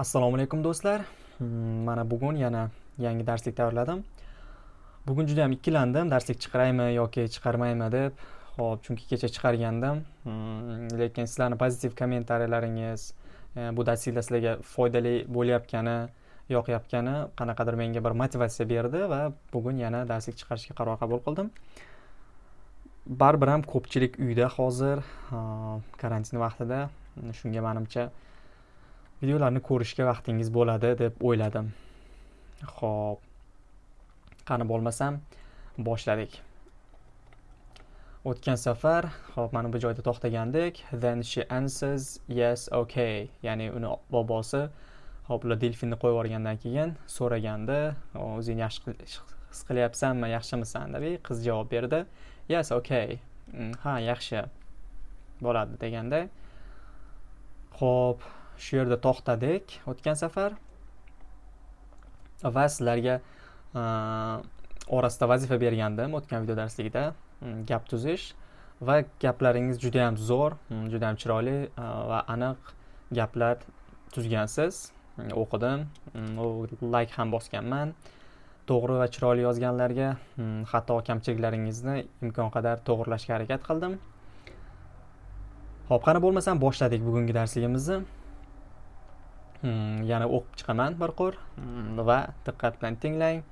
assalomu alaykum do'stlar. Hmm, mana bugun yana yangi darslik tayyorladim bugun juda yam ikkilandim. Darslik chiqaraymi yoki chiqarmaymi deb. Ho'p chunki kecha chiqargandim. Hmm, lekin sizlarni pozitiv kommentariyalaringiz e, bu darsliklar sizlarga foydali bo'layotgani yoqayotgani qanaqadir menga bir motivatsiya berdi va bugun yana darslik chiqarishga qaror qabul qildim. Baribir ham ko'pchilik uyda hozir karantin vaqtida. Shunga manimcha videolarni ko'rishga vaqtingiz bo'ladi deb o'yladim. Ho'p qani bo'lmasam boshladik. O'tgan safar ho'p mana bu joyda to'xtagandik. Then she answers yes okay. Ya'ni uni bobosi ho'p ular delfinni qo'yib yuborgandan keyin so'raganda o'zingni yaxshi his qilyapsanmi yaxshimisan? deb qiz javob berdi. Yes okay. Mm, ha yaxshi bo'ladi deganda ho'p shu yerda to'xtadik o'tgan safar. Va sizlarga e, orasida vazifa bergandim o'tgan video darsligida. Mm, gap tuzish va gaplaringiz juda yam zo'r mm, juda yam chiroyli e, va aniq gaplar tuzgansiz. Mm, o'qidim like ham bosganman. To'g'ri va chiroyli yozganlarga xato kamchiliklaringizni imkon qadar to'g'irlashga harakat qildim. Ho'p qani bo'lmasam boshladik bugungi darsligimizni. Mm, yana o'qib chiqaman bir qo'r mm, va diqqat bilan tinglang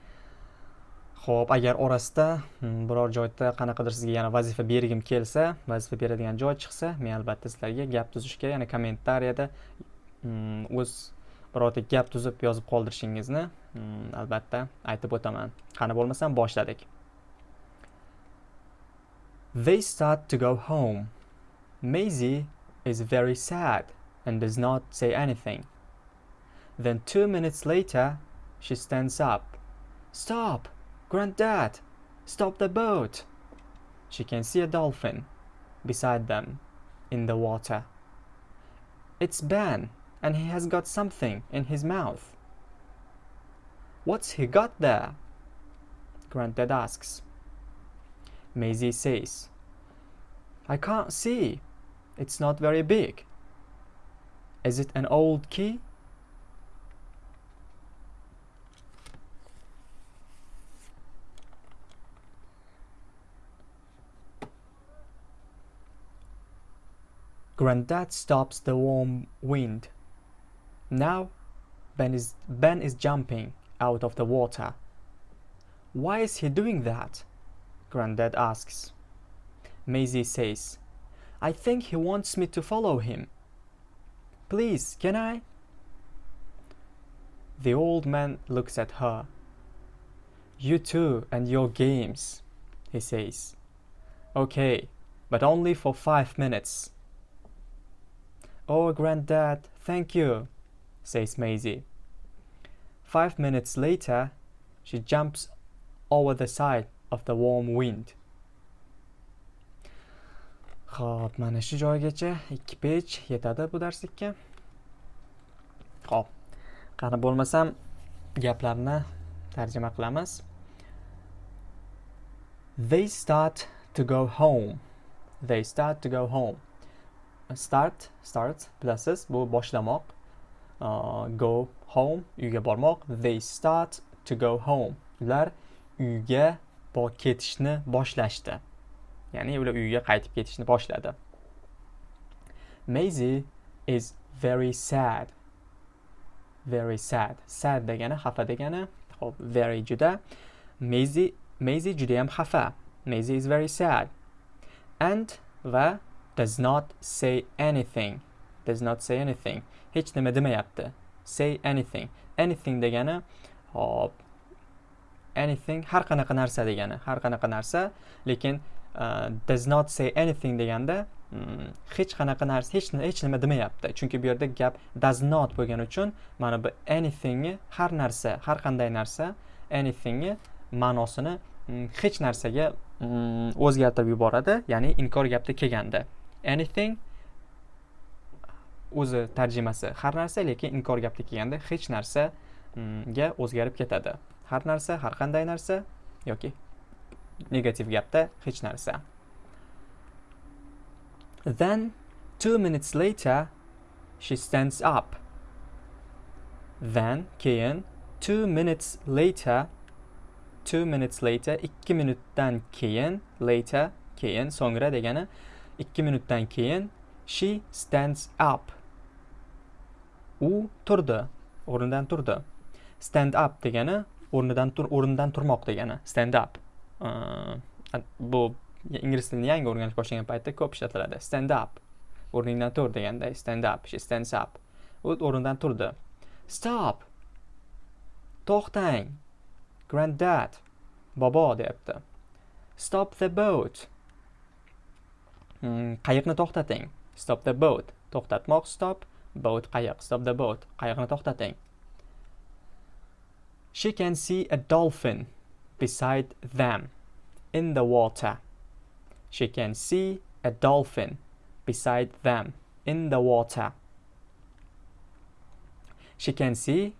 ho'p agar orasida mm, biror joyda qanaqadir sizga yana vazifa bergim kelsa vazifa beradigan joy chiqsa men albatta sizlarga gap tuzishga yana kommentariyada o'z birorta gap tuzib yozib qoldirishingizni albatta aytib o'taman qani bo'lmasam boshladik They start to go home. Maisie is very sad and does not say anything. Then two minutes later, she stands up. Stop! Granddad! Stop the boat! She can see a dolphin beside them in the water. It's Ben, and he has got something in his mouth. What's he got there? Granddad asks. Maisie says, I can't see. It's not very big. Is it an old key? Granddad stops the warm wind. Now Ben is Ben is jumping out of the water. Why is he doing that? Granddad asks. Maisie says, I think he wants me to follow him. Please, can I? The old man looks at her. You too and your games, he says. Okay, but only for five minutes. Oh, Granddad, thank you, says Maisie. Five minutes later, she jumps over the side of the warm wind. Xo'p, mana shu joygacha ikki pech yetadi bu darslikka. Xo'p, qani bo'lmasam gaplarni tarjima qilamiz. They start to go home. They start to go home. Start, start bilasiz, bu boshlamoq. Uh, go home, uyga bormoq. They start to go home. Ular uyga bo ketishni boshlashdi. Ya'ni ular uyga qaytib ketishni boshladi. Maisie is very sad. Very sad. Sad degani xafa degani. Xo'p, very juda. Maisie Maisie juda ham xafa. Maisie is very sad. And va does not say anything. Does not say anything. Hech nima demayapti. Say anything. Anything degani hop anything har qanaqa narsa degani. Har qanaqa narsa, lekin uh, does not say anything deganda hmm, hech qanaqa narsa hech hech nima demayapti. Chunki bu yerda gap does not bo'lgani uchun mana bu anythingni har narsa, har qanday narsa anythingni ma'nosini hmm, hech narsaga hmm, o'zgartirib yuboradi, ya'ni inkor gapda kelganda. Anything o'zi tarjimasi har narsa, lekin inkor gapda kelganda hech narsaga mm, o'zgarib ketadi. Har narsa, har qanday narsa yoki negativ gapda hech narsa. Then two minutes later she stands up. then keyin two minutes later two minutes later ikki minutdan keyin later keyin so'ngra degani 2 minutdan keyin she stands up. U turdi o'rnidan turdi. Stand up degani o'rnidan tur o'rnidan turmoq degani stand up. Uh, bu ingliz tilini yangi o'rganish boshlagan paytda ko'p ishlatiladi. Stand up o'rningdan tur deganda stand up she stands up. U o'rnidan turdi. Stop to'xtang granddad bobo deyapti. Stop the boat Mm, qayiqni to'xtating. Stop the boat. To'xtatmoq stop. Boat qayiq. Stop the boat. Qayiqni to'xtating. She can see a dolphin beside them in the water. She can see a dolphin beside them in the water. She can see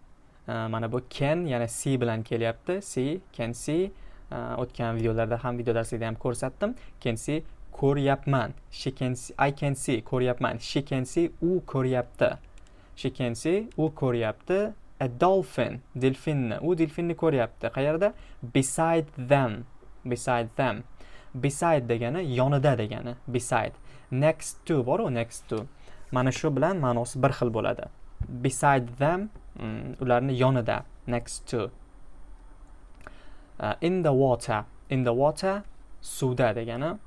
uh, mana bu can yana see bilan kelyapti. See can see uh, o'tgan videolarda ham video darslikda ham ko'rsatdim. Can see ko'ryapman. She can see i can see ko'ryapman. She can see u ko'ryapti. She can see u ko'ryapti. A dolphin delfinni. U delfinni ko'ryapti. Qayerda? Beside them. Beside them. Beside degani yonida degani. Beside. Next to boru next to. Mana shu bilan ma'nosi bir xil bo'ladi. Beside them mm, ularni yonida. Next to. Uh, in the water. In the water suvda degani.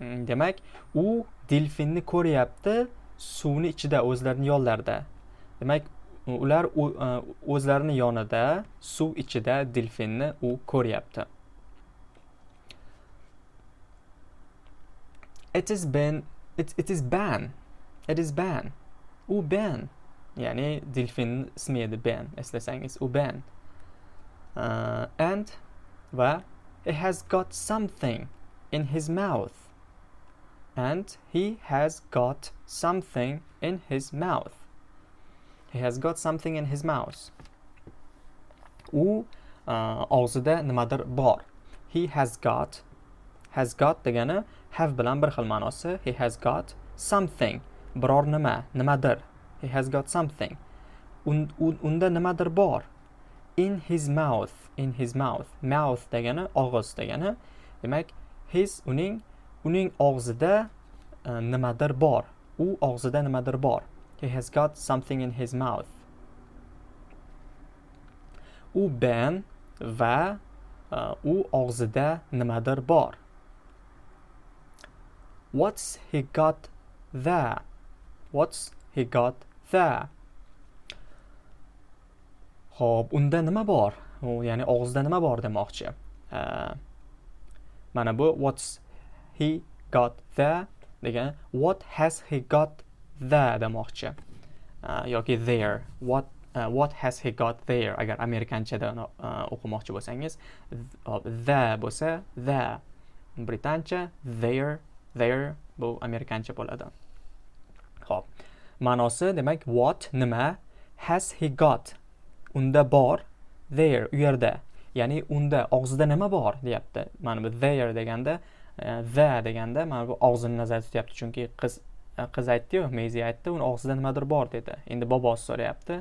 Mm, demak u delfinni ko'ryapti suvni ichida o'zlarini yonlarida. Demak ular e, o'zlarini yonida suv ichida delfinni u ko'ryapti. It is been it, it is ban it is ban u ban ya'ni delfin ismi edi ban eslasangiz u ban uh, e, and va he has got something in his mouth. And he has got something in his mouth. He has got something in his mouth. U uh, og'zida nimadir bor. He has got has got degani have bilan bir xil ma'nosi. He has got something. Biror nima? Nimadir? He has got something. Un, un, unda nimadir bor? In his mouth in his mouth. Mouth degani og'iz degani. Demak his uning uning og'zida e, nimadir bor u og'zida nimadir bor he has got something in his mouth u ben va e, u og'zida nimadir bor What's he got there? What's he got there? Xo'p, unda nima bor? U ya'ni og'zida nima bor demoqchi. E, mana bu what's he got the degan what has he got the demoqchi. Ah, yoki there. What uh, what has he got there? Agar amerikanchada ah, o'qimoqchi bo'lsangiz the bo'lsa there. Britancha there there bu amerikancha bo'ladi. Ho'p ma'nosi demak what nima has he got? Unda bor there u yerda. Ya'ni unda og'zida nima bor? deyapti. Mana bu there deganda de, Э, va deganda mana bu og'zini nazarda tutyapti chunki qiz e, qiz aytdiyu mezi aytdi uni og'zida nimadir bor dedi endi bobosi so'rayapti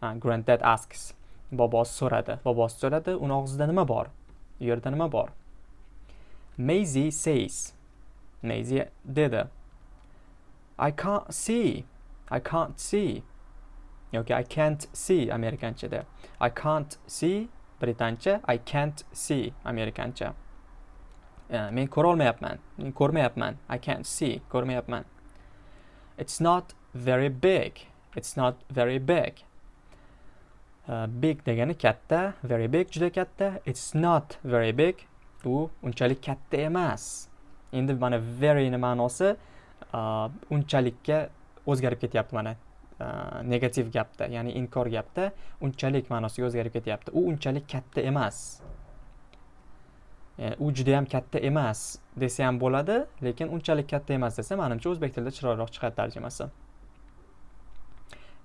grand granddad asks bobosi so'radi bobosi so'radi uni og'zida nima bor u yerda nima bor Maisie says Maisie dedi. I can't see. I can't see. yoki I can't see amerikanchada. I can't see britancha. I can't see amerikancha. Uh, men ko'rolmayapman. Men ko'rmayapman. I can't see. Ko'rmayapman. It's not very big. It's not very big. Uh, big degani katta, very big juda katta. It's not very big. U unchalik katta emas. endi mana veryni ma'nosi uh, unchalikka o'zgarib ketyapti mana uh, negativ gapda ya'ni inkor gapda unchalik ma'nosiga o'zgarib ketyapti u unchalik katta emas E, u juda yam katta emas desa ham bo'ladi lekin unchalik katta emas desa manimcha o'zbek tilida chiroyliroq chiqadi tarjimasi.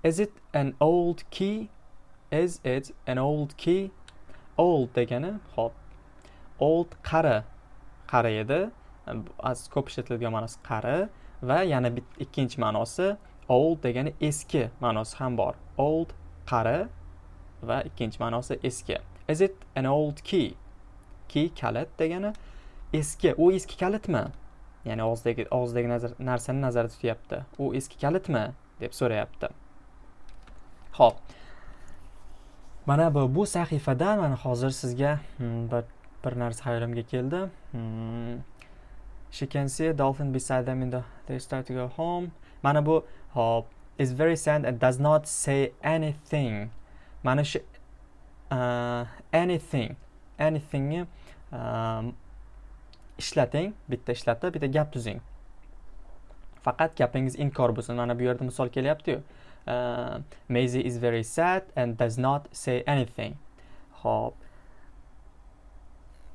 Is it an old key? Is it an old key? Old degani hop. Old qari. Qari edi. Ko'p ishlatiladigan ma'nosi qari va yana ikkinchi ma'nosi old degani eski ma'nosi ham bor. Old qari va ikkinchi ma'nosi eski. Is it an old key? Eski kalit degani eski u eski kalitmi? Ya'ni og'zidagi og'zidagi narsani nazarda tutyapti. U eski kalitmi? deb so'rayapti. Ho'p mana bu bu sahifadan mana hozir sizga hmm, bir bir narsa hayolimga keldi. Hmm. She can see a dolphin beside them in the they start to go home. Mana bu hop is very sad and does not say anything. Mana shu uh, anything. Anythingni um, ishlating. Bitta ishlatib bitta gap tuzing. Faqat gapingiz inkor bo'lsin. Mana bu yerda misol kelyaptiyu. Uh, Maisie is very sad and does not say anything. Ho'p.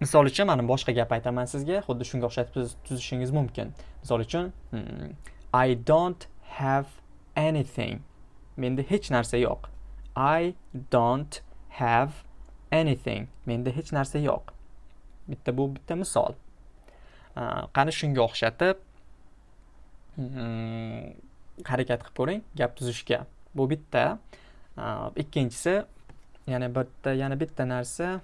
Misol uchun mana boshqa gap aytaman sizga. Xuddi shunga o'xshatib tuzishingiz mumkin. Misol uchun hmm, I don't have anything. Menda hech narsa yo'q. I don't have anything. Menda hech narsa yo'q. Bitta bu bitta misol. Qani shunga o'xshatib mm, harakat qilib ko'ring gap tuzishga. Bu bitta. Ikkinchisi yana bitta yana bitta narsa.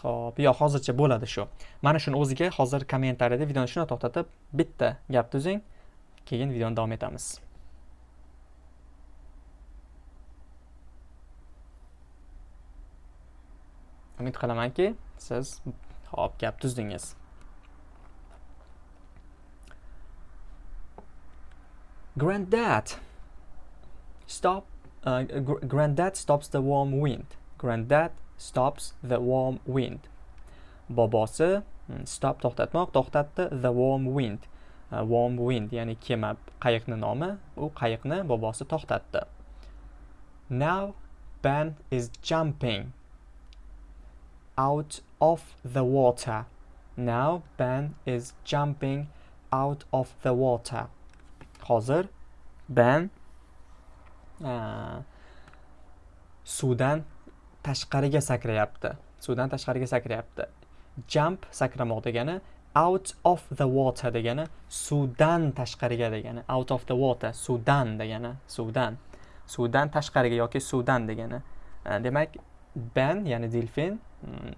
Ho'p yo'q hozircha bo'ladi shu. Mana shuni o'ziga hozir kommentariyada videoni shuni to'xtatib bitta gap tuzing keyin videoni davom etamiz. Umid qilamanki siz hop gap tuzdingiz. Granddad stop uh, gr granddad stops the warm wind. Granddad stops the warm wind. Bobosi hmm, stop to'xtatmoq to'xtatdi the warm wind. Uh, warm wind ya'ni kema qayiqni nomi? U qayiqni bobosi to'xtatdi. Now Ben is jumping. Out of the water. Now Ben is jumping out of the water. Hozir Ben uh, suvdan tashqariga sakrayapti. Suvdan tashqariga sakrayapti. Jump sakramoq degani out of the water degani suvdan tashqariga degani out of the water suvdan degani suvdan suvdan tashqariga yoki suvdan degani uh, demak ben ya'ni delfin mm,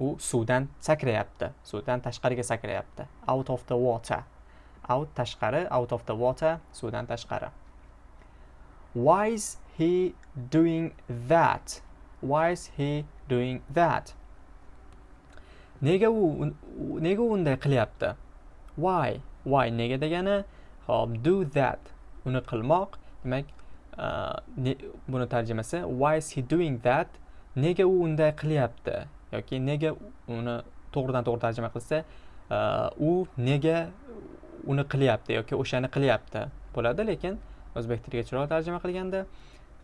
u suvdan sakrayapti. Suvdan tashqariga sakrayapti. Out of the water. Out tashqari out of the water suvdan tashqari. Why is he doing that? Why is he doing that? Nega u nega unday qilyapti? Why? Why nega degani hop do that. Uni qilmoq demak uh, buni tarjimasi why is he doing that? Nega u unday qilyapti yoki nega uni to'g'ridan to'g'ri tarjima qilsa e, u nega uni qilyapti yoki o'shani qilyapti bo'ladi. Lekin o'zbek tiliga chiroyli tarjima qilganda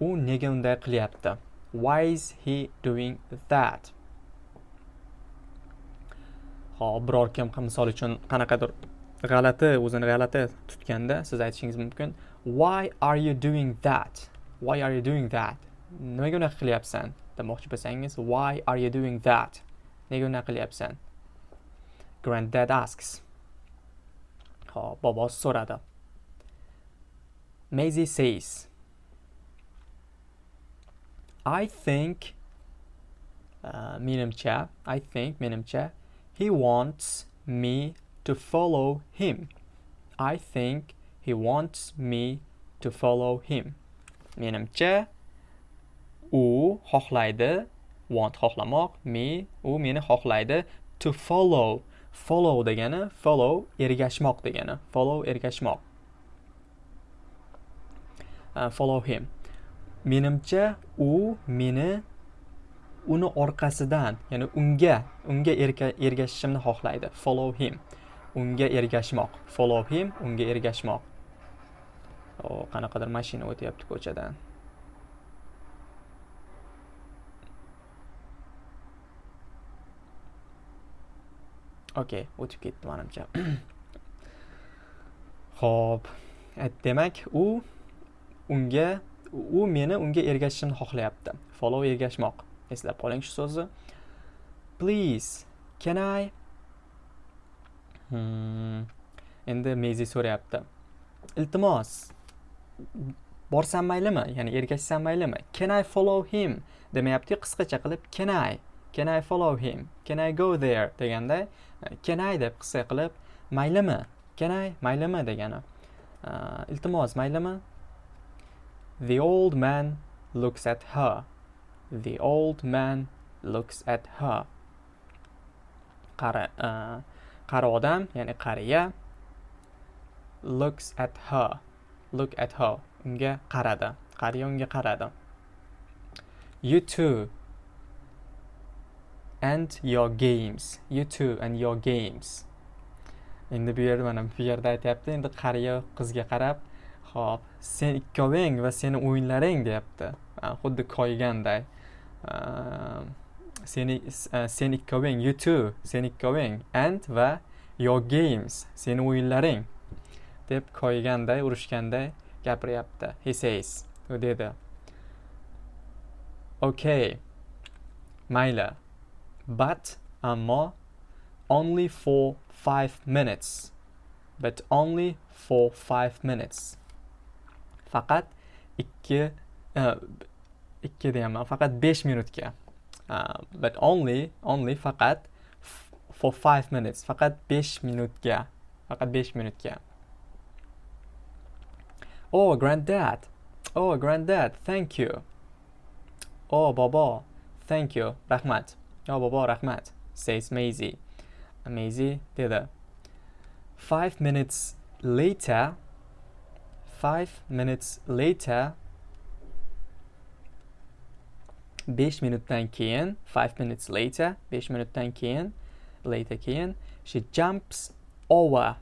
u nega unday qilyapti? Why is he doing that? Hop biror kim misol uchun qanaqadir g'alati o'zini g'alati tutganda siz aytishingiz mumkin. Why are you doing that? Why are you doing that? Nimaga unaqa qilyapsan? Demoqchi bo'lsangiz why are you doing that? Nega unaqa qilyapsan granddad asks hop bobosi so'radi Maisie says I think uh, menimcha I think menimcha he wants me to follow him. I think he wants me to follow him. Menimcha u xohlaydi. Want xohlamoq me u meni xohlaydi. To follow follow degani follow ergashmoq degani follow ergashmoq. Uh, follow him. Menimcha u meni uni orqasidan ya'ni unga unga ergashishimni xohlaydi. Follow him. Unga ergashmoq. Follow him unga ergashmoq. Oh, qanaqadir mashina o'tyapti ko'chadan. Okey o'tib ketdi manimcha ho'p demak u unga u meni unga ergashishimni xohlayapti follow ergashmoq eslab qoling shu so'zni please can i? Hmm. endi mezi so'rayapti iltimos borsam maylimi ya'ni ergashsam maylimi can i follow him? Demayapti qisqacha qilib can i? Can i follow him? Can i go there? deganda e, can i? deb qisqa qilib maylimi? Can i? Maylimi? degani. E, iltimos maylimi? The old man looks at her. The old man looks at her. Qari e, qari odam ya'ni qariya looks at her. Look at her. Unga qaradi. Qariya unga qaradi. You too and your games. You too and your games. Endi bu yerda mana bu yerda aytyapti endi qariya qizga qarab ho'p sen ikkoving va seni o'yinlaring deyapti. Xuddi koyganday. Ehm, seni e, sen ikkoving you too sen ikkoving and va your games seni o'yinlaring deb koyganday urishganday gapiryapti. He says u dedi. Okay mayli. But ammo only for five minutes but only for five minutes. Faqat ikki uh, ikki deyapman faqat besh minutga. Uh, but only only faqat for five minutes faqat besh minutga faqat besh minutga. Oh granddad. Oh granddad thank you. Oh bobo thank you rahmat yo bobo rahmat. Says Maisie Maisie dedi five minutes later five minutes later besh minutdan keyin five minutes later besh minutdan keyin later keyin she jumps over.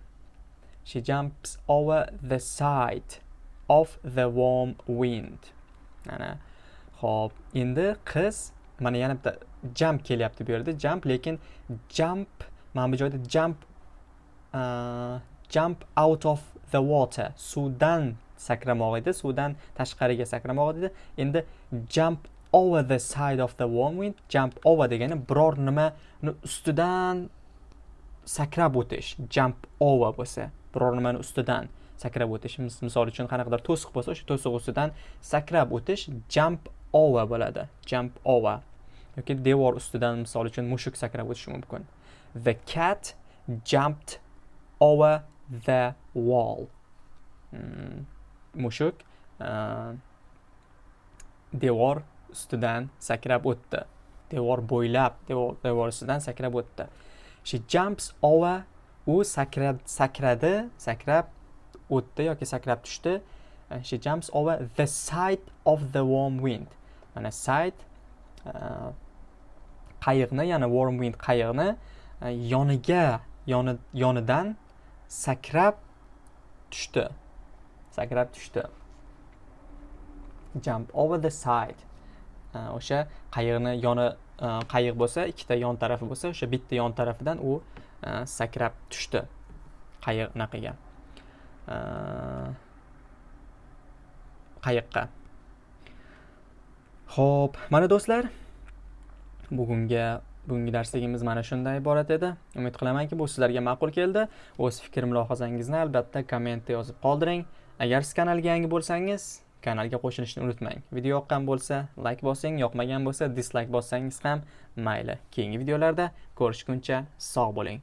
She jumps over the side of the warm wind. Ana ho'p endi qiz mana yana bitta jump kelyapti bu yerda. Jump lekin jump mana bu joyda jump uh, jump out of the water. Suvdan sakramoq edi suvdan tashqariga sakramoq edi. Endi jump over the side of the warm wind jump over degani biror nimani ustidan sakrab o'tish. Jump over bo'lsa biror nimani ustidan sakrab o'tish. Misol uchun qanaqadir to'siq bo'lsa o'sha to'siq ustidan sakrab o'tish jump over bo'ladi. Jump over. Yoki devor ustidan misol uchun mushuk sakrab o'tishi mumkin. The cat jumped over the wall. Hmm, mushuk uh, devor ustidan sakrab o'tdi. Devor bo'ylab devor, devor ustidan sakrab o'tdi. She jumps over u sakrab sakradi sakrab o'tdi yoki sakrab tushdi. Uh, she jumps over the side of the warm wind. Mana side Э, qayiqni ya'ni warm wind qayiqni e, yoniga yoni yonidan sakrab tushdi. Sakrab tushdi. Jump over the side. E, o'sha qayiqni yoni e, qayiq bo'lsa ikkita yon tarafi bo'lsa o'sha bitta yon tarafidan u sakrab tushdi qayiq unaqiga qayiqqa. Ho'p mana do'stlar bugunga bugungi darsligimiz mana shundan iborat edi. Umid qilamanki bu sizlarga ma'qul keldi. O'z fikr mulohazangizni albatta kommentda yozib qoldiring. Agar siz kanalga yangi bo'lsangiz kanalga qo'shilishni unutmang. Video yoqqan bo'lsa layk bosing yoqmagan bo'lsa dislayk bossangiz ham mayli. Keyingi videolarda ko'rishguncha sog' bo'ling.